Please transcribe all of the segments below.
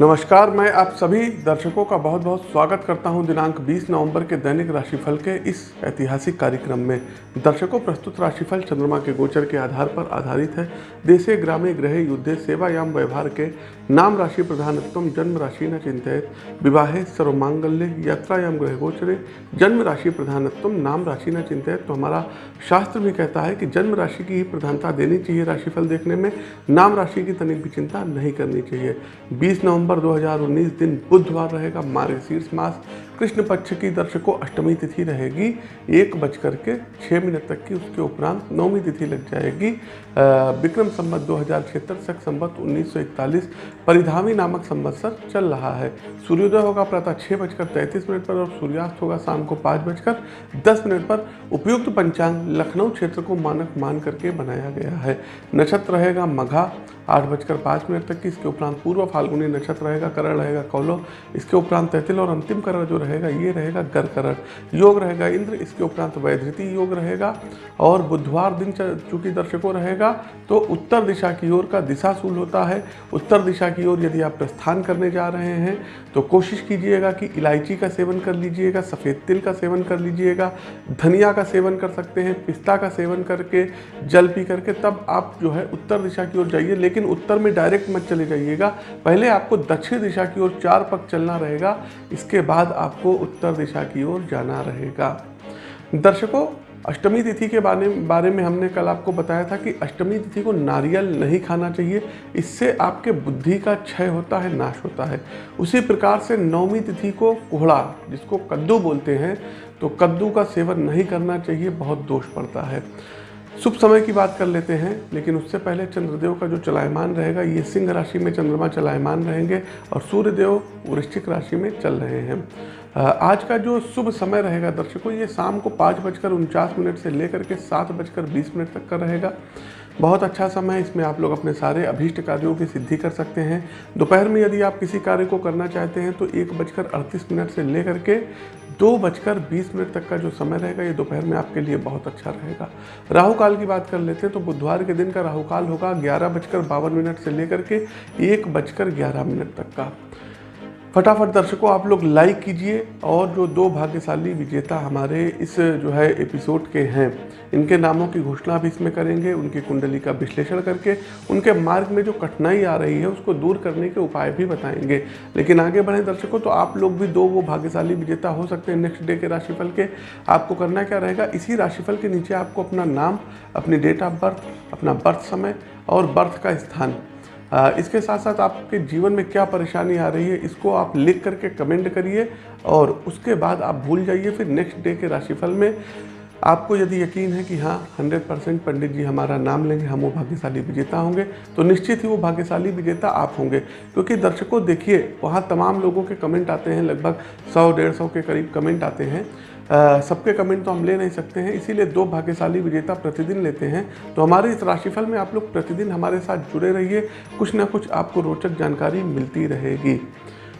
नमस्कार, मैं आप सभी दर्शकों का बहुत बहुत स्वागत करता हूँ दिनांक 20 नवंबर के दैनिक राशिफल के इस ऐतिहासिक कार्यक्रम में। दर्शकों, प्रस्तुत राशिफल चंद्रमा के गोचर के आधार पर आधारित है। देशे, ग्रामे ग्रह युद्धे, सेवायाम, व्यवहार के नाम राशि प्रधानत्व, जन्म राशि न चिंतित। विवाहे, सर्वमांगल्य, यात्रायाम ग्रह गोचरे, जन्म राशि प्रधानत्व, नाम राशि न चिंतित। तो हमारा शास्त्र भी कहता है कि जन्म राशि की ही प्रधानता देनी चाहिए राशिफल देखने में। नाम राशि की तनिक भी चिंता नहीं करनी चाहिए। बीस नवंबर 2019 दिन बुधवार रहेगा मार्गशीर्ष मास। कृष्ण पक्ष की दर्शकों अष्टमी तिथि रहेगी। एक बजकर के छः मिनट तक की उसके उपरांत नौवीं तिथि लग जाएगी। विक्रम संबत दो हज़ार छिहत्तर, सख संबत उन्नीस सौ इकतालीस, परिधामी नामक संवत्सर चल रहा है। सूर्योदय होगा प्रातः छः बजकर तैंतीस मिनट पर और सूर्यास्त होगा शाम को पाँच बजकर दस मिनट पर। उपयुक्त पंचांग लखनऊ क्षेत्र को मानक मान करके बनाया गया है। नक्षत्र रहेगा मघा, आठ बजकर पाँच मिनट तक की। इसके उपरांत पूर्व फाल्गुनी नक्षत्र रहेगा, करण रहेगा, कौलो। इसके उपरांत तैतिल और अंतिम करण जो रहेगा ये रहेगा गर करण योग रहेगा, इंद्र इसके उपरांत वैधृति योग रहेगा और बुधवार दिन चूँकि दर्शकों रहेगा तो उत्तर दिशा की ओर का दिशा सूल होता है। उत्तर दिशा की ओर यदि आप प्रस्थान करने जा रहे हैं तो कोशिश कीजिएगा कि इलायची का सेवन कर लीजिएगा, सफ़ेद तिल का सेवन कर लीजिएगा, धनिया का सेवन कर सकते हैं, पिस्ता का सेवन करके, जल पी करके, तब आप जो है उत्तर दिशा की ओर जाइए, लेकिन उत्तर में डायरेक्ट मत चले जाइएगा। पहले आपको दक्षिण दिशा की ओर चार पक चलना रहेगा, इसके बाद आपको उत्तर दिशा की ओर जाना रहेगा। दर्शकों, अष्टमी तिथि के बारे बारे में हमने कल आपको बताया था कि अष्टमी तिथि को नारियल नहीं खाना चाहिए, इससे आपके बुद्धि का क्षय होता है, नाश होता है। उसी प्रकार से नवमी तिथि को कोहड़ा, जिसको कद्दू बोलते हैं तो कद्दू का सेवन नहीं करना चाहिए, बहुत दोष पड़ता है। शुभ समय की बात कर लेते हैं, लेकिन उससे पहले चंद्रदेव का जो चलायमान रहेगा, ये सिंह राशि में चंद्रमा चलायमान रहेंगे और सूर्यदेव वृश्चिक राशि में चल रहे हैं। आज का जो शुभ समय रहेगा दर्शकों, ये शाम को पाँच बजकर उनचास मिनट से लेकर के सात बजकर बीस मिनट तक का रहेगा। बहुत अच्छा समय है, इसमें आप लोग अपने सारे अभीष्ट कार्यों की सिद्धि कर सकते हैं। दोपहर में यदि आप किसी कार्य को करना चाहते हैं तो एक बजकर अड़तीस मिनट से लेकर के दो बजकर बीस मिनट तक का जो समय रहेगा, ये दोपहर में आपके लिए बहुत अच्छा रहेगा। राहु काल की बात कर लेते हैं तो बुधवार के दिन का राहु काल होगा ग्यारह बजकर बावन मिनट से लेकर के एक बजकर ग्यारह मिनट तक का। फटाफट दर्शकों, आप लोग लाइक कीजिए और जो दो भाग्यशाली विजेता हमारे इस जो है एपिसोड के हैं, इनके नामों की घोषणा भी इसमें करेंगे, उनकी कुंडली का विश्लेषण करके, उनके मार्ग में जो कठिनाई आ रही है उसको दूर करने के उपाय भी बताएँगे। लेकिन आगे बढ़ें दर्शकों तो आप लोग भी दो वो भाग्यशाली विजेता हो सकते हैं नेक्स्ट डे के राशिफल के। आपको करना क्या रहेगा? इसी राशिफल के नीचे आपको अपना नाम, अपनी डेट ऑफ़ बर्थ अपना बर्थ समय और बर्थ का स्थान। इसके साथ साथ आपके जीवन में क्या परेशानी आ रही है, इसको आप लिख करके कमेंट करिए और उसके बाद आप भूल जाइए, फिर नेक्स्ट डे के राशिफल में आपको यदि यकीन है कि हाँ 100 परसेंट पंडित जी हमारा नाम लेंगे, हम वो भाग्यशाली विजेता होंगे तो निश्चित ही वो भाग्यशाली विजेता आप होंगे, क्योंकि दर्शकों देखिए, वहाँ तमाम लोगों के कमेंट आते हैं, लगभग 100 डेढ़ सौ के करीब कमेंट आते हैं सबके कमेंट तो हम ले नहीं सकते हैं, इसीलिए दो भाग्यशाली विजेता प्रतिदिन लेते हैं। तो हमारे इस राशिफल में आप लोग प्रतिदिन हमारे साथ जुड़े रहिए, कुछ ना कुछ आपको रोचक जानकारी मिलती रहेगी।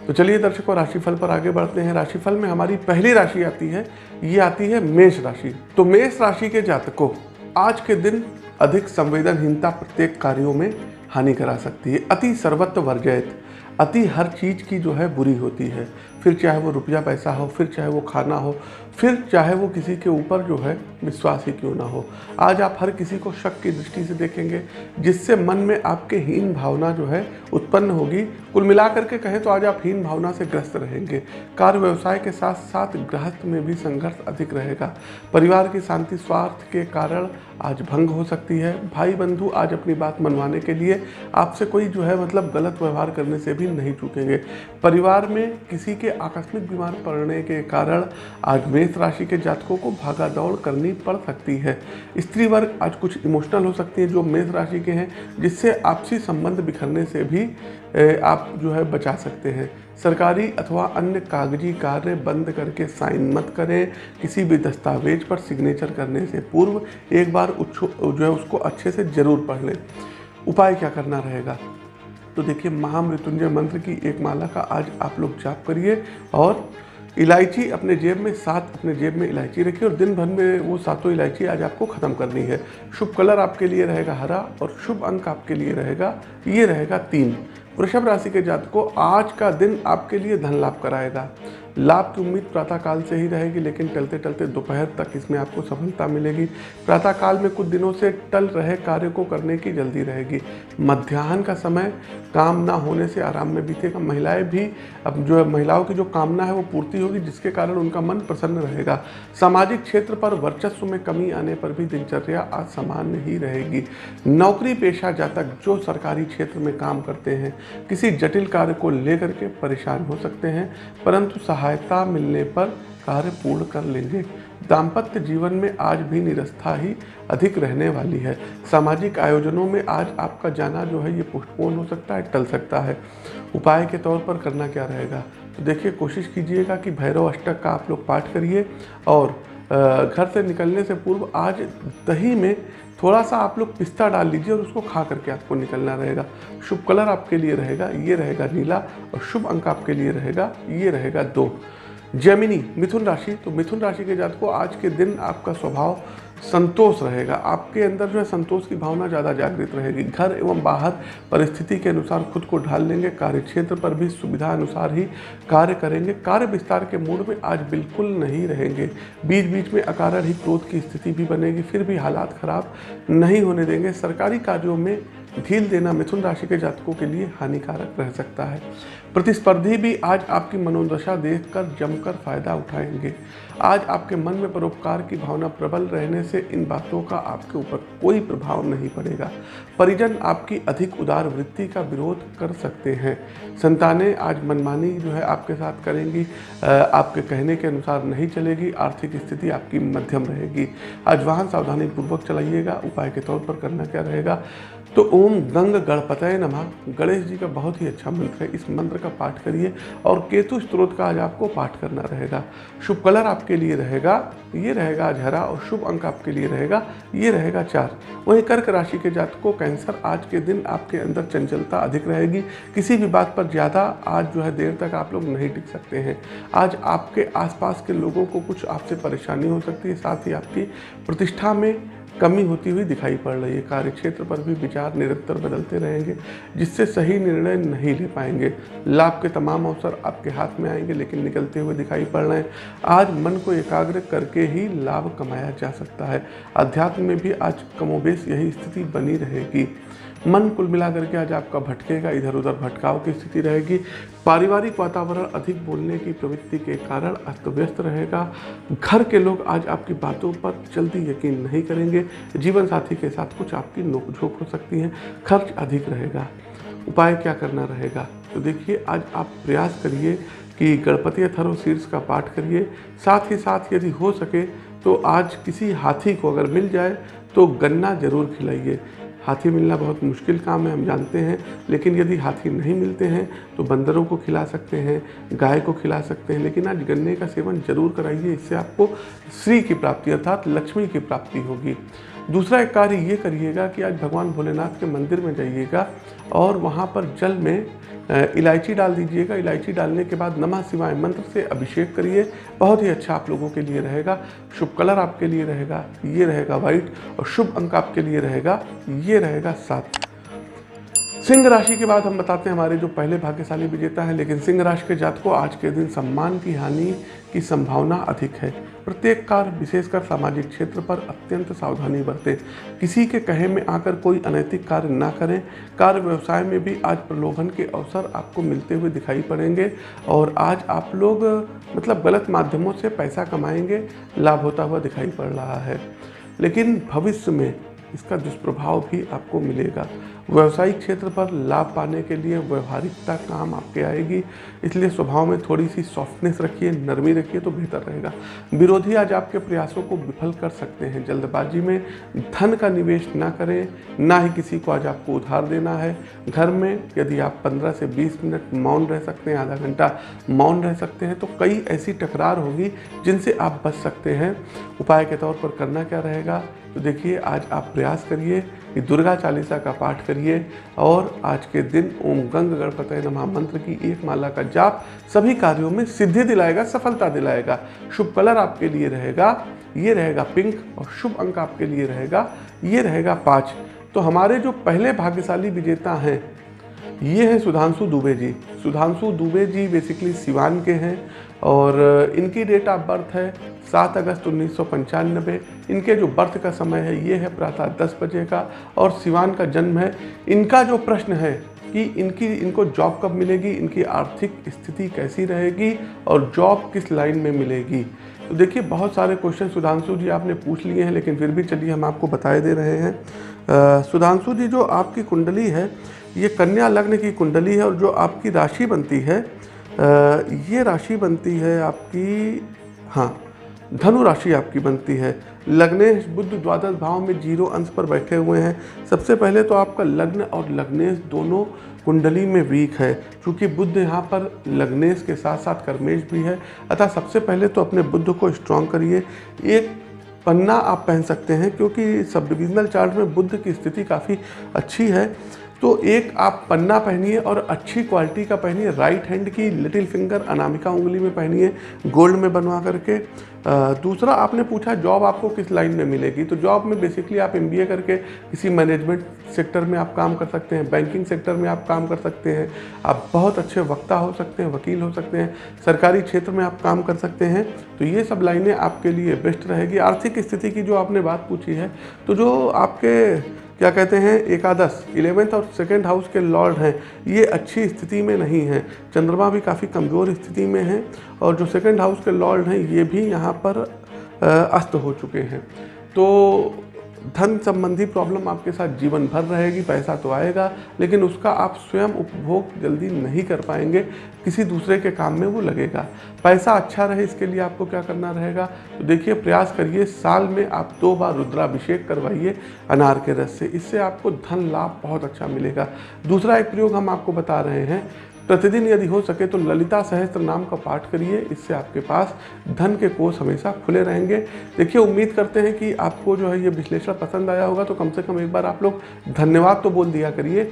तो चलिए दर्शकों, राशिफल पर आगे बढ़ते हैं। राशिफल में हमारी पहली राशि आती है, ये आती है मेष राशि। तो मेष राशि के जातकों, आज के दिन अधिक संवेदनहीनता प्रत्येक कार्यों में हानि करा सकती है। अति सर्वत्र वर्जयत अति हर चीज़ की जो है बुरी होती है। फिर चाहे वो रुपया पैसा हो, फिर चाहे वो खाना हो फिर चाहे वो किसी के ऊपर जो है विश्वास ही क्यों ना हो। आज आप हर किसी को शक की दृष्टि से देखेंगे, जिससे मन में आपके हीन भावना जो है उत्पन्न होगी। कुल मिलाकर के कहें तो आज आप हीन भावना से ग्रस्त रहेंगे। कार्य व्यवसाय के साथ साथ गृहस्थ में भी संघर्ष अधिक रहेगा। परिवार की शांति, स्वार्थ के कारण आज भंग हो सकती है। भाई बंधु आज अपनी बात मनवाने के लिए आपसे कोई जो है मतलब गलत व्यवहार करने से भी नहीं चूकेंगे। परिवार में किसी के आकस्मिक बीमार पड़ने के कारण आज राशि के जातकों को भागा दौड़ करनी पड़ सकती है। स्त्री वर्ग आज कुछ इमोशनल हो सकती है जो मेष राशि के हैं, जिससे आपसी संबंध बिखरने से भी आप जो है बचा सकते हैं। सरकारी अथवा अन्य कागज़ी कार्य बंद करके साइन मत करें। किसी भी दस्तावेज़ पर सिग्नेचर करने से पूर्व एक बार जो है उसको अच्छे से ज़रूर पढ़ लें। उपाय क्या करना रहेगा? तो देखिए, महामृत्युंजय मंत्र की एक माला का आज आप लोग जाप करिए और इलायची अपने जेब में, सात अपने जेब में इलायची रखिए और दिन भर में वो सातों इलायची आज आपको ख़त्म करनी है। शुभ कलर आपके लिए रहेगा हरा और शुभ अंक आपके लिए रहेगा, ये रहेगा तीन। वृषभ राशि के जातकों, आज का दिन आपके लिए धन लाभ कराएगा। लाभ की उम्मीद प्रातःकाल से ही रहेगी, लेकिन टलते टलते दोपहर तक इसमें आपको सफलता मिलेगी। प्रातःकाल में कुछ दिनों से टल रहे कार्य को करने की जल्दी रहेगी। मध्याह्न का समय काम ना होने से आराम में बीतेगा। महिलाएँ भी, अब जो महिलाओं की जो कामना है वो पूर्ति होगी, जिसके कारण उनका मन प्रसन्न रहेगा। सामाजिक क्षेत्र पर वर्चस्व में कमी आने पर भी दिनचर्या आज सामान्य ही रहेगी। नौकरी पेशा जातक जो सरकारी क्षेत्र में काम करते हैं, किसी जटिल कार्य को लेकर के परेशान हो सकते हैं, परंतु सहायता मिलने पर कार्य पूर्ण कर लेंगे। दाम्पत्य जीवन में आज भी निरस्था ही अधिक रहने वाली है। सामाजिक आयोजनों में आज आपका जाना जो है, ये पोस्टपोन हो सकता है, टल सकता है। उपाय के तौर पर करना क्या रहेगा? तो देखिए, कोशिश कीजिएगा कि भैरव अष्टक का आप लोग पाठ करिए और घर से निकलने से पूर्व आज दही में थोड़ा सा आप लोग पिस्ता डाल लीजिए और उसको खा करके आपको निकलना रहेगा। शुभ कलर आपके लिए रहेगा, ये रहेगा नीला और शुभ अंक आपके लिए रहेगा, ये रहेगा दो। जैमिनी, मिथुन राशि तो मिथुन राशि के जात को आज के दिन आपका स्वभाव संतोष रहेगा। आपके अंदर जो है संतोष की भावना ज़्यादा जागृत रहेगी। घर एवं बाहर परिस्थिति के अनुसार खुद को ढाल लेंगे। कार्य क्षेत्र पर भी सुविधा अनुसार ही कार्य करेंगे। कार्य विस्तार के मूड में आज बिल्कुल नहीं रहेंगे। बीच बीच में अकारण ही क्रोध की स्थिति भी बनेगी। फिर भी हालात खराब नहीं होने देंगे। सरकारी कार्यों में ढील देना मिथुन राशि के जातकों के लिए हानिकारक रह सकता है। प्रतिस्पर्धी भी आज आपकी मनोदशा देखकर जमकर फ़ायदा उठाएँगे। आज आपके मन में परोपकार की भावना प्रबल रहने से इन बातों का आपके ऊपर कोई प्रभाव नहीं पड़ेगा। परिजन आपकी अधिक उदार वृत्ति का विरोध कर सकते हैं। संतानें आज मनमानी जो है आपके साथ करेंगी। आपके कहने के अनुसार नहीं चलेगी। आर्थिक स्थिति आपकी मध्यम रहेगी। आज वाहन सावधानी पूर्वक चलाइएगा। उपाय के तौर पर करना क्या रहेगा? तो ओम गंग गणपतय नमः। गणेश जी का बहुत ही अच्छा मंत्र है। इस मंत्र का पाठ करिए और केतु स्त्रोत का आज आपको पाठ करना रहेगा। शुभ कलर आपके लिए रहेगा, ये रहेगा आज हरा और शुभ अंक आपके लिए रहेगा, ये रहेगा चार। वहीं कर्क राशि के जातकों, कैंसर, आज के दिन आपके अंदर चंचलता अधिक रहेगी। किसी भी बात पर ज़्यादा आज जो है देर तक आप लोग नहीं टिक सकते हैं। आज आपके आसपास के लोगों को कुछ आपसे परेशानी हो सकती है। साथ ही आपकी प्रतिष्ठा में कमी होती हुई दिखाई पड़ रही है। कार्य क्षेत्र पर भी विचार निरंतर बदलते रहेंगे, जिससे सही निर्णय नहीं ले पाएँगे। लाभ के तमाम अवसर आपके हाथ में आएँगे, लेकिन निकलते हुए दिखाई पड़ रहे हैं। आज मन को एकाग्र करके ही लाभ कमाया जा सकता है। अध्यात्म में भी आज कमोबेश यही स्थिति बनी रहेगी। मन कुल मिलाकर के आज आपका भटकेगा इधर उधर भटकाव की स्थिति रहेगी। पारिवारिक वातावरण अधिक बोलने की प्रवृत्ति के कारण अस्त व्यस्त रहेगा। घर के लोग आज आपकी बातों पर जल्दी यकीन नहीं करेंगे। जीवन साथी के साथ कुछ आपकी नोकझोंक हो सकती है। खर्च अधिक रहेगा। उपाय क्या करना रहेगा? तो देखिए, आज आप प्रयास करिए कि गणपति अथर्व शीर्ष का पाठ करिए। साथ ही साथ यदि हो सके तो आज किसी हाथी को अगर मिल जाए तो गन्ना ज़रूर खिलाइए। हाथी मिलना बहुत मुश्किल काम है, हम जानते हैं। लेकिन यदि हाथी नहीं मिलते हैं तो बंदरों को खिला सकते हैं, गाय को खिला सकते हैं। लेकिन आज गन्ने का सेवन ज़रूर कराइए, इससे आपको श्री की प्राप्ति अर्थात लक्ष्मी की प्राप्ति होगी। दूसरा एक कार्य ये करिएगा कि आज भगवान भोलेनाथ के मंदिर में जाइएगा और वहाँ पर जल में इलायची डाल दीजिएगा। इलायची डालने के बाद नमः शिवाय मंत्र से अभिषेक करिए। बहुत ही अच्छा आप लोगों के लिए रहेगा। शुभ कलर आपके लिए रहेगा, ये रहेगा वाइट और शुभ अंक आपके लिए रहेगा, ये रहेगा सात। सिंह राशि के बाद हम बताते हैं। हमारे जो पहले भाग्यशाली विजेता हैं, लेकिन सिंह राशि के जात को आज के दिन सम्मान की हानि की संभावना अधिक है। प्रत्येक कार्य, विशेषकर सामाजिक क्षेत्र पर, अत्यंत सावधानी बरतें। किसी के कहे में आकर कोई अनैतिक कार्य ना करें। कार्य व्यवसाय में भी आज प्रलोभन के अवसर आपको मिलते हुए दिखाई पड़ेंगे और आज आप लोग मतलब गलत माध्यमों से पैसा कमाएँगे, लाभ होता हुआ दिखाई पड़ रहा है। लेकिन भविष्य में इसका दुष्प्रभाव भी आपको मिलेगा। व्यवसायिक क्षेत्र पर लाभ पाने के लिए व्यवहारिकता काम आपके आएगी। इसलिए स्वभाव में थोड़ी सी सॉफ्टनेस रखिए, नरमी रखिए तो बेहतर रहेगा। विरोधी आज आपके प्रयासों को विफल कर सकते हैं। जल्दबाजी में धन का निवेश ना करें, ना ही किसी को आज आपको उधार देना है। घर में यदि आप 15 से 20 मिनट मौन रह सकते हैं, आधा घंटा मौन रह सकते हैं तो कई ऐसी टकरार होगी जिनसे आप बच सकते हैं। उपाय के तौर पर करना क्या रहेगा? तो देखिए, आज आप प्रयास करिए कि दुर्गा चालीसा का पाठ करिए और आज के दिन ओम गंग गणपत नमः। मंत्र की एक माला का जाप सभी कार्यों में सिद्धि दिलाएगा, सफलता दिलाएगा। शुभ कलर आपके लिए रहेगा, ये रहेगा पिंक और शुभ अंक आपके लिए रहेगा, ये रहेगा पाँच। तो हमारे जो पहले भाग्यशाली विजेता हैं, ये हैं सुधांशु दुबे जी। सुधांशु दुबे जी बेसिकली सिवान के हैं। और इनकी डेट ऑफ़ बर्थ है सात अगस्त उन्नीस सौ पंचानबे। इनके जो बर्थ का समय है, ये है प्रातः दस बजे का और सिवान का जन्म है। इनका जो प्रश्न है कि इनकी, इनको जॉब कब मिलेगी, इनकी आर्थिक स्थिति कैसी रहेगी और जॉब किस लाइन में मिलेगी? तो देखिए, बहुत सारे क्वेश्चन सुधांशु जी आपने पूछ लिए हैं, लेकिन फिर भी चलिए हम आपको बताए दे रहे हैं। सुधांशु जी, जो आपकी कुंडली है, ये कन्या लग्न की कुंडली है और जो आपकी राशि बनती है ये राशि बनती है आपकी हाँ धनु राशि आपकी बनती है। लग्नेश बुद्ध द्वादश भाव में ज़ीरो अंश पर बैठे हुए हैं। सबसे पहले तो आपका लग्न और लग्नेश दोनों कुंडली में वीक है, क्योंकि बुद्ध यहाँ पर लग्नेश के साथ साथ कर्मेश भी है। अतः सबसे पहले तो अपने बुद्ध को स्ट्रॉन्ग करिए। एक पन्ना आप पहन सकते हैं, क्योंकि सब डिविजनल चार्ट में बुद्ध की स्थिति काफ़ी अच्छी है। तो एक आप पन्ना पहनिए और अच्छी क्वालिटी का पहनिए। राइट हैंड की लिटिल फिंगर अनामिका उंगली में पहनिए गोल्ड में बनवा करके। दूसरा आपने पूछा जॉब आपको किस लाइन में मिलेगी? तो जॉब में बेसिकली आप एमबीए करके किसी मैनेजमेंट सेक्टर में आप काम कर सकते हैं बैंकिंग सेक्टर में आप काम कर सकते हैं। आप बहुत अच्छे वक्ता हो सकते हैं, वकील हो सकते हैं, सरकारी क्षेत्र में आप काम कर सकते हैं। तो ये सब लाइनें आपके लिए बेस्ट रहेगी। आर्थिक स्थिति की जो आपने बात पूछी है तो जो आपके क्या कहते हैं, एकादश इलेवेंथ और सेकेंड हाउस के लॉर्ड हैं। ये अच्छी स्थिति में नहीं हैं। चंद्रमा भी काफ़ी कमज़ोर स्थिति में हैं और जो सेकेंड हाउस के लॉर्ड हैं, ये भी यहाँ पर अस्त हो चुके हैं। तो धन संबंधी प्रॉब्लम आपके साथ जीवन भर रहेगी, पैसा तो आएगा, लेकिन उसका आप स्वयं उपभोग जल्दी नहीं कर पाएँगे, किसी दूसरे के काम में वो लगेगा। पैसा अच्छा रहे, इसके लिए आपको क्या करना रहेगा? तो देखिए, प्रयास करिए, साल में आप दो बार रुद्राभिषेक करवाइए, अनार के रस से, इससे आपको धन लाभ बहुत अच्छा मिलेगा। दूसरा एक प्रयोग हम आपको बता रहे हैं प्रतिदिन यदि हो सके तो ललिता सहस्त्र नाम का पाठ करिए, इससे आपके पास धन के कोष हमेशा खुले रहेंगे। देखिए, उम्मीद करते हैं कि आपको जो है ये विश्लेषण पसंद आया होगा तो कम से कम एक बार आप लोग धन्यवाद तो बोल दिया करिए।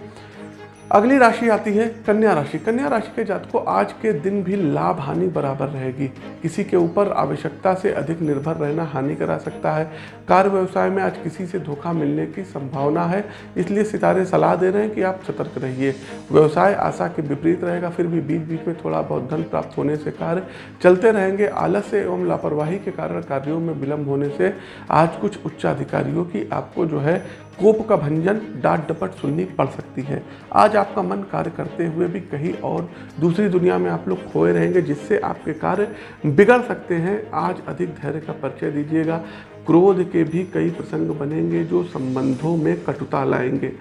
अगली राशि आती है कन्या राशि। कन्या राशि के जात को आज के दिन भी लाभ हानि बराबर रहेगी। किसी के ऊपर आवश्यकता से अधिक निर्भर रहना हानि करा सकता है। कार्य व्यवसाय में आज किसी से धोखा मिलने की संभावना है, इसलिए सितारे सलाह दे रहे हैं कि आप सतर्क रहिए। व्यवसाय आशा के विपरीत रहेगा, फिर भी बीच बीच में थोड़ा बहुत धन प्राप्त होने से कार्य चलते रहेंगे। आलस्य एवं लापरवाही के कारण कार्यों में विलंब होने से आज कुछ उच्चाधिकारियों की आपको जो है कोप का भंजन डांट डपट सुननी पड़ सकती है। आज आपका मन कार्य करते हुए भी कहीं और दूसरी दुनिया में आप लोग खोए रहेंगे, जिससे आपके कार्य बिगड़ सकते हैं। आज अधिक धैर्य का परिचय दीजिएगा। क्रोध के भी कई प्रसंग बनेंगे जो संबंधों में कटुता लाएँगे।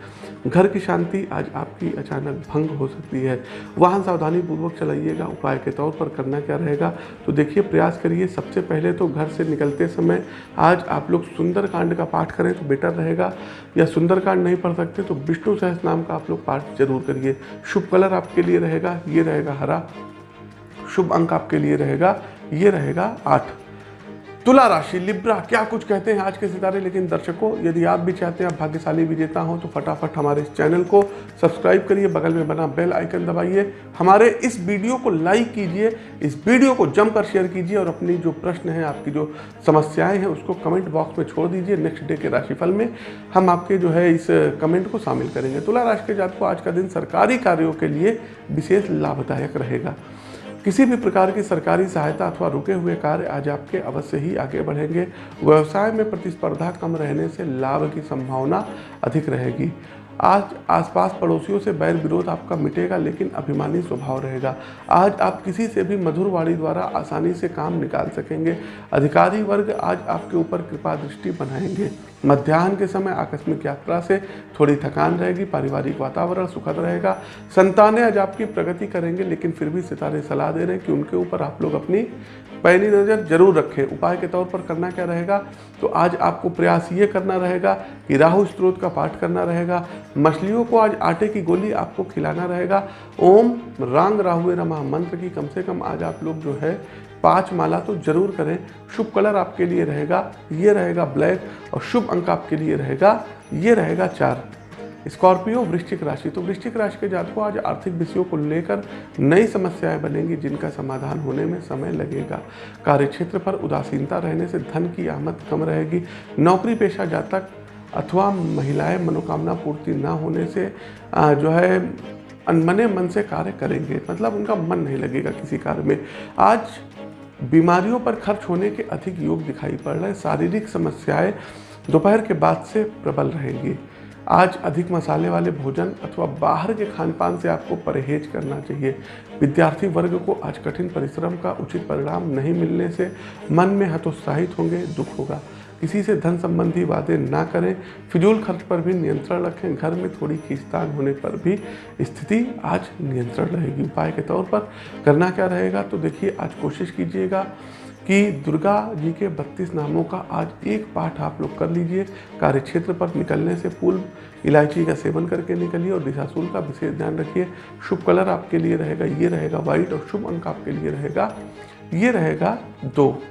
घर की शांति आज आपकी अचानक भंग हो सकती है। वाहन सावधानी पूर्वक चलाइएगा, उपाय के तौर पर करना क्या रहेगा? तो देखिए, प्रयास करिए। सबसे पहले तो घर से निकलते समय आज आप लोग सुंदरकांड का पाठ करें तो बेटर रहेगा। या सुंदरकांड नहीं पढ़ सकते तो विष्णु सहस नाम का आप लोग पाठ ज़रूर करिए। शुभ कलर आपके लिए रहेगा, ये रहेगा हरा। शुभ अंक आपके लिए रहेगा, ये रहेगा आठ। तुला राशि, लिब्रा, क्या कुछ कहते हैं आज के सितारे? लेकिन दर्शकों, यदि आप भी चाहते हैं, आप भाग्यशाली विजेता हो तो फटाफट हमारे इस चैनल को सब्सक्राइब करिए, बगल में बना बेल आइकन दबाइए। हमारे इस वीडियो को लाइक कीजिए, इस वीडियो को जमकर शेयर कीजिए और अपनी जो प्रश्न है, आपकी जो समस्याएँ हैं, उसको कमेंट बॉक्स में छोड़ दीजिए। नेक्स्ट डे के राशिफल में हम आपके जो है इस कमेंट को शामिल करेंगे। तुला राशि के जात को आज का दिन सरकारी कार्यों के लिए विशेष लाभदायक रहेगा। किसी भी प्रकार की सरकारी सहायता अथवा रुके हुए कार्य आज आपके अवश्य ही आगे बढ़ेंगे। व्यवसाय में प्रतिस्पर्धा कम रहने से लाभ की संभावना अधिक रहेगी। आज आसपास पड़ोसियों से बैर विरोध आपका मिटेगा, लेकिन अभिमानी स्वभाव रहेगा। आज आप किसी से भी मधुर वाणी द्वारा आसानी से काम निकाल सकेंगे। अधिकारी वर्ग आज आपके ऊपर कृपा दृष्टि बनाएँगे। मध्याह्न के समय आकस्मिक यात्रा से थोड़ी थकान रहेगी, पारिवारिक वातावरण सुखद रहेगा। संतानें आज आपकी प्रगति करेंगे, लेकिन फिर भी सितारे सलाह दे रहे हैं कि उनके ऊपर आप लोग अपनी पैनी नज़र ज़रूर रखें। उपाय के तौर पर करना क्या रहेगा? तो आज आपको प्रयास ये करना रहेगा कि राहु स्त्रोत का पाठ करना रहेगा। मछलियों को आज आटे की गोली आपको खिलाना रहेगा। ओम रांग राहु रमा मंत्र की कम से कम आज आप लोग जो है पाँच माला तो ज़रूर करें। शुभ कलर आपके लिए रहेगा, ये रहेगा ब्लैक और शुभ अंक आपके लिए रहेगा, ये रहेगा चार। स्कॉर्पियो वृश्चिक राशि तो वृश्चिक राशि के जातकों आज आर्थिक विषयों को लेकर नई समस्याएँ बनेंगी जिनका समाधान होने में समय लगेगा। कार्यक्षेत्र पर उदासीनता रहने से धन की आमद कम रहेगी। नौकरी पेशा जातक अथवा महिलाएँ मनोकामना पूर्ति ना होने से जो है अनमने मन से कार्य करेंगे। मतलब उनका मन नहीं लगेगा किसी कार्य में। आज बीमारियों पर खर्च होने के अधिक योग दिखाई पड़ रहे हैं। शारीरिक समस्याएँ दोपहर के बाद से प्रबल रहेंगी। आज अधिक मसाले वाले भोजन अथवा बाहर के खान पान से आपको परहेज करना चाहिए। विद्यार्थी वर्ग को आज कठिन परिश्रम का उचित परिणाम नहीं मिलने से मन में हतोत्साहित होंगे, दुख होगा। किसी से धन संबंधी वादे ना करें। फिजूल खर्च पर भी नियंत्रण रखें। घर में थोड़ी खींचतान होने पर भी स्थिति आज नियंत्रण रहेगी। उपाय के तौर पर करना क्या रहेगा? तो देखिए, आज कोशिश कीजिएगा कि दुर्गा जी के बत्तीस नामों का आज एक पाठ आप लोग कर लीजिए। कार्य क्षेत्र पर निकलने से पूर्व इलायची का सेवन करके निकलिए और दिशाशूल का विशेष ध्यान रखिए। शुभ कलर आपके लिए रहेगा, ये रहेगा व्हाइट और शुभ अंक आपके लिए रहेगा, ये रहेगा दो।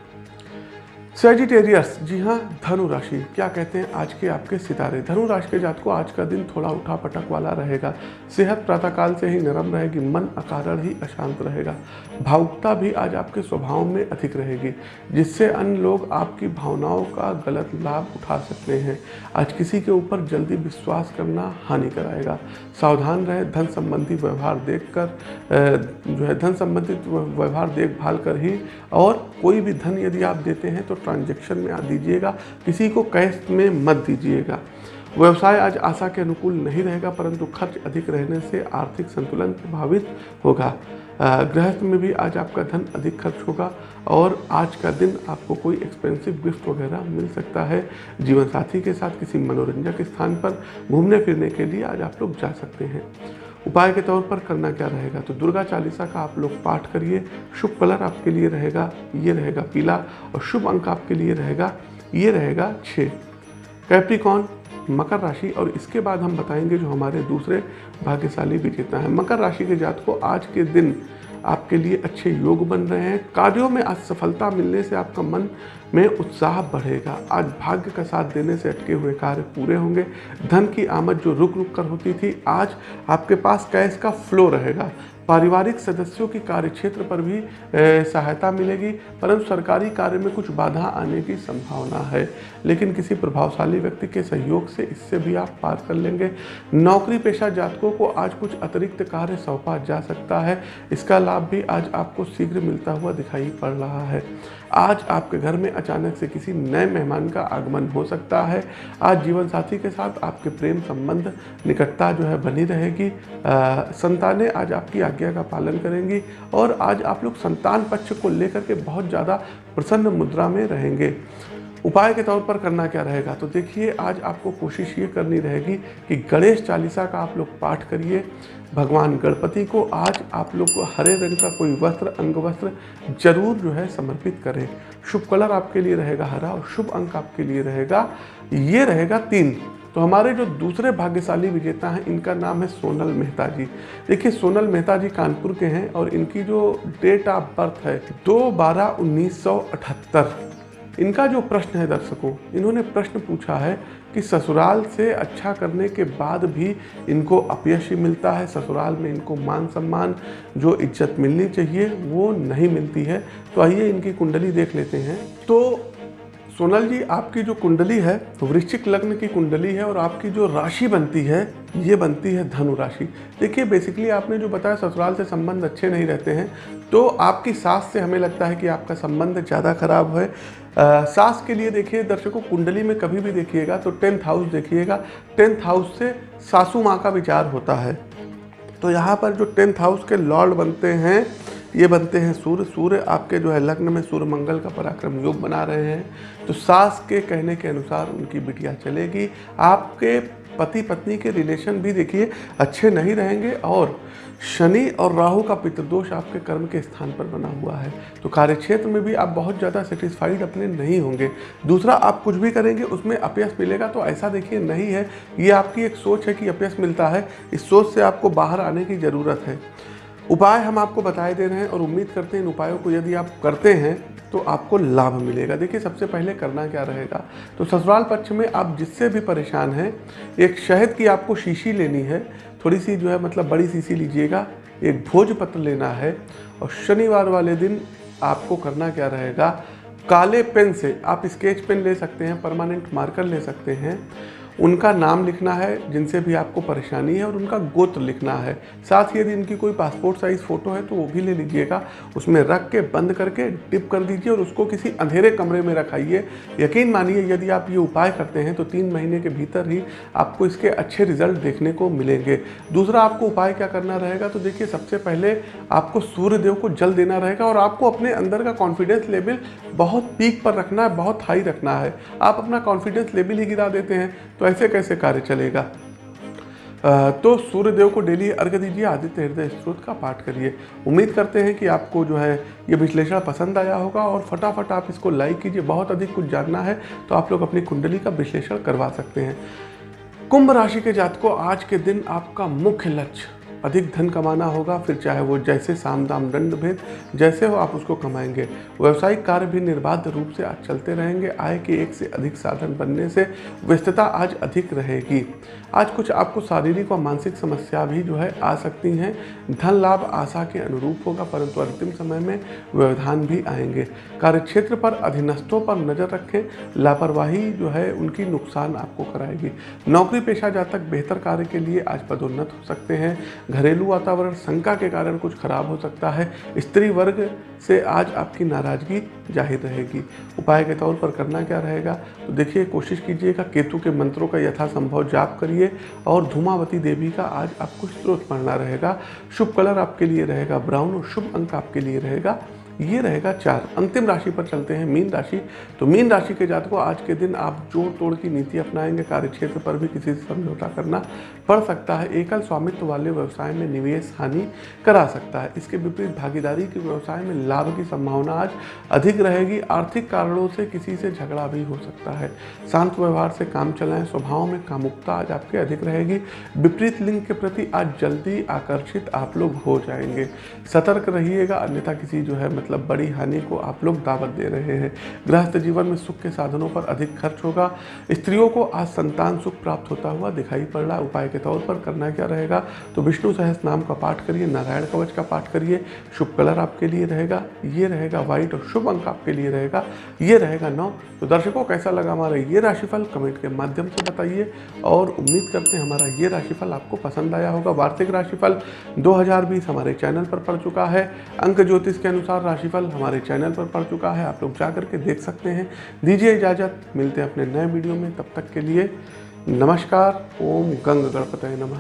सेजिटेरियस जी हाँ धनु राशि, क्या कहते हैं आज के आपके सितारे? धनु राशि के जात को आज का दिन थोड़ा उठा पटक वाला रहेगा। सेहत प्रातःकाल से ही नरम रहेगी, मन अकारण ही अशांत रहेगा। भावुकता भी आज आपके स्वभाव में अधिक रहेगी, जिससे अन्य लोग आपकी भावनाओं का गलत लाभ उठा सकते हैं। आज किसी के ऊपर जल्दी विश्वास करना हानि कराएगा सावधान रहे, धन संबंधी व्यवहार देख कर जो है, धन संबंधित व्यवहार देखभाल कर ही, और कोई भी धन यदि आप देते हैं तो ट्रांजेक्शन में आ दीजिएगा, किसी को कैश में मत दीजिएगा। व्यवसाय आज आशा के अनुकूल नहीं रहेगा, परंतु खर्च अधिक रहने से आर्थिक संतुलन प्रभावित होगा। गृहस्थ में भी आज आपका धन अधिक खर्च होगा और आज का दिन आपको कोई एक्सपेंसिव गिफ्ट वगैरह मिल सकता है। जीवन साथी के साथ किसी मनोरंजक स्थान पर घूमने फिरने के लिए आज आप लोग जा सकते हैं। उपाय के तौर पर करना क्या रहेगा? तो दुर्गा चालीसा का आप लोग पाठ करिए। शुभ कलर आपके लिए रहेगा, ये रहेगा पीला और शुभ अंक आपके लिए रहेगा, ये रहेगा छः। कैप्रिकॉन मकर राशि और इसके बाद हम बताएँगे जो हमारे दूसरे भाग्यशाली विजेता हैं। मकर राशि के जात को आज के दिन आपके लिए अच्छे योग बन रहे हैं। कार्यों में आज सफलता मिलने से आपका मन में उत्साह बढ़ेगा। आज भाग्य का साथ देने से अटके हुए कार्य पूरे होंगे। धन की आमद जो रुक रुक कर होती थी, आज आपके पास कैश का फ्लो रहेगा। पारिवारिक सदस्यों की कार्य क्षेत्र पर भी सहायता मिलेगी, परंतु सरकारी कार्य में कुछ बाधा आने की संभावना है। लेकिन किसी प्रभावशाली व्यक्ति के सहयोग से इससे भी आप पार कर लेंगे। नौकरी पेशा जातकों को आज कुछ अतिरिक्त कार्य सौंपा जा सकता है। इसका लाभ भी आज आपको शीघ्र मिलता हुआ दिखाई पड़ रहा है। आज आपके घर में अचानक से किसी नए मेहमान का आगमन हो सकता है। आज जीवन साथी के साथ आपके प्रेम संबंध निकटता जो है बनी रहेगी। संतानें आज आपकी आज्ञा का पालन करेंगी और आज आप लोग संतान पक्ष को लेकर के बहुत ज़्यादा प्रसन्न मुद्रा में रहेंगे। उपाय के तौर पर करना क्या रहेगा? तो देखिए, आज आपको कोशिश ये करनी रहेगी कि गणेश चालीसा का आप लोग पाठ करिए। भगवान गणपति को आज आप लोग को हरे रंग का कोई वस्त्र, अंग वस्त्र ज़रूर जो है समर्पित करें। शुभ कलर आपके लिए रहेगा हरा और शुभ अंक आपके लिए रहेगा, ये रहेगा तीन। तो हमारे जो दूसरे भाग्यशाली विजेता हैं, इनका नाम है सोनल मेहता जी देखिए, सोनल मेहता जी कानपुर के हैं और इनकी जो डेट ऑफ़ बर्थ है, दो बारह उन्नीस सौ अठहत्तर। इनका जो प्रश्न है दर्शकों, इन्होंने प्रश्न पूछा है कि ससुराल से अच्छा करने के बाद भी इनको अपयश ही मिलता है, ससुराल में इनको मान सम्मान, जो इज़्ज़त मिलनी चाहिए, वो नहीं मिलती है। तो आइए इनकी कुंडली देख लेते हैं। तो सोनल जी, आपकी जो कुंडली है, वृश्चिक लग्न की कुंडली है और आपकी जो राशि बनती है, ये बनती है धनु राशि। देखिए बेसिकली आपने जो बताया, ससुराल से संबंध अच्छे नहीं रहते हैं। तो आपकी सास से हमें लगता है कि आपका संबंध ज़्यादा खराब है सास के लिए देखिए, दर्शकों, कुंडली में कभी भी देखिएगा तो टेंथ हाउस देखिएगा। टेंथ हाउस से सासू माँ का विचार होता है। तो यहाँ पर जो टेंथ हाउस के लॉर्ड बनते हैं, ये बनते हैं सूर्य। सूर्य आपके जो है लग्न में सूर्य मंगल का पराक्रम योग बना रहे हैं। तो सास के कहने के अनुसार उनकी बिटिया चलेगी। आपके पति पत्नी के रिलेशन भी देखिए, अच्छे नहीं रहेंगे और शनि और राहु का पितृदोष आपके कर्म के स्थान पर बना हुआ है। तो कार्य क्षेत्र में भी आप बहुत ज़्यादा सेटिस्फाइड अपने नहीं होंगे। दूसरा, आप कुछ भी करेंगे, उसमें अपयस मिलेगा तो ऐसा देखिए नहीं है। ये आपकी एक सोच है कि अपयस मिलता है। इस सोच से आपको बाहर आने की ज़रूरत है। उपाय हम आपको बताए दे रहे हैं और उम्मीद करते हैं इन उपायों को यदि आप करते हैं तो आपको लाभ मिलेगा। देखिए, सबसे पहले करना क्या रहेगा? तो ससुराल पक्ष में आप जिससे भी परेशान हैं, एक शहद की आपको शीशी लेनी है। थोड़ी सी जो है मतलब बड़ी शीशी लीजिएगा, एक भोजपत्र लेना है और शनिवार वाले दिन आपको करना क्या रहेगा? काले पेन से आप स्केच पेन ले सकते हैं, परमानेंट मार्कर ले सकते हैं। उनका नाम लिखना है, जिनसे भी आपको परेशानी है, और उनका गोत्र लिखना है। साथ ही यदि इनकी कोई पासपोर्ट साइज़ फ़ोटो है तो वो भी ले लीजिएगा। उसमें रख के, बंद करके टिप कर दीजिए, और उसको किसी अंधेरे कमरे में रखाइए। यकीन मानिए, यदि आप ये उपाय करते हैं तो तीन महीने के भीतर ही आपको इसके अच्छे रिज़ल्ट देखने को मिलेंगे। दूसरा, आपको उपाय क्या करना रहेगा तो देखिए, सबसे पहले आपको सूर्यदेव को जल देना रहेगा, और आपको अपने अंदर का कॉन्फिडेंस लेवल बहुत पीक पर रखना है, बहुत हाई रखना है। आप अपना कॉन्फिडेंस लेवल ही गिरा देते हैं तो ऐसे कैसे कार्य चलेगा? तो सूर्यदेव को डेली अर्घ दीजिए आदित्य हृदय स्त्रोत का पाठ करिए। उम्मीद करते हैं कि आपको जो है ये विश्लेषण पसंद आया होगा और फटाफट आप इसको लाइक कीजिए। बहुत अधिक कुछ जानना है तो आप लोग अपनी कुंडली का विश्लेषण करवा सकते हैं। कुंभ राशि के जातकों, आज के दिन आपका मुख्य लक्ष्य अधिक धन कमाना होगा, फिर चाहे वो जैसे साम दाम दंड भेद जैसे हो आप उसको कमाएँगे। व्यवसायिक कार्य भी निर्बाध रूप से आज चलते रहेंगे। आय के एक से अधिक साधन बनने से व्यस्तता आज अधिक रहेगी। आज कुछ आपको शारीरिक और मानसिक समस्या भी जो है आ सकती हैं। धन लाभ आशा के अनुरूप होगा, परंतु अंतिम समय में व्यवधान भी आएँगे। कार्यक्षेत्र पर अधीनस्थों पर नज़र रखें। लापरवाही जो है उनकी नुकसान आपको कराएगी। नौकरी पेशा जातक बेहतर कार्य के लिए आज पदोन्नत हो सकते हैं। घरेलू वातावरण शंका के कारण कुछ खराब हो सकता है। स्त्री वर्ग से आज आपकी नाराज़गी ज़ाहिर रहेगी। उपाय के तौर पर करना क्या रहेगा? तो देखिए, कोशिश कीजिएगा, केतु के मंत्रों का यथासंभव जाप करिए और धूमावती देवी का आज आपको स्रोत पढ़ना रहेगा। शुभ कलर आपके लिए रहेगा, ब्राउन और शुभ अंक आपके लिए रहेगा। ये रहेगा चार। अंतिम राशि पर चलते हैं, मीन राशि। तो मीन राशि के जातकों, आज के दिन आप जोड़ तोड़ की नीति अपनाएँगे। कार्यक्षेत्र पर भी किसी से समझौता करना। पड़ सकता है, एकल स्वामित्व वाले व्यवसाय में निवेश, हानि करा सकता है। इसके विपरीत, भागीदारी के व्यवसाय में लाभ की संभावना आज अधिक रहेगी। आर्थिक कारणों से किसी से झगड़ा भी हो सकता है। शांत व्यवहार से काम चलाएँ, स्वभाव में कामुकता आज आपके अधिक रहेगी। विपरीत लिंग के प्रति आज जल्दी आकर्षित आप लोग हो जाएँगे। सतर्क रहिएगा, अन्यथा किसी जो है मतलब बड़ी हानि को आप लोग दावत दे रहे हैं। गृहस्थ जीवन में सुख के साधनों पर अधिक खर्च होगा। स्त्रियों को आज संतान सुख प्राप्त होता हुआ दिखाई पड़ रहा उपाय के तौर पर करना क्या रहेगा? तो विष्णु सहस नाम का पाठ करिए, नारायण कवच का पाठ करिए, शुभ कलर आपके लिए रहेगा, ये रहेगा व्हाइट और शुभ अंक आपके लिए रहेगा, ये रहेगा नौ। तो दर्शकों, कैसा लगा हमारा ये राशिफल? कमेंट के माध्यम से बताइए और उम्मीद करते हैं हमारा ये राशिफल आपको पसंद आया होगा। वार्षिक राशिफल 2020 हमारे चैनल पर पड़ चुका है। अंक ज्योतिष के अनुसार राशिफल हमारे चैनल पर पड़ चुका है। आप लोग जा करके देख सकते हैं। दीजिए इजाज़त। मिलते हैं अपने नए वीडियो में। तब तक के लिए नमस्कार ओम गंग गणपत नमः।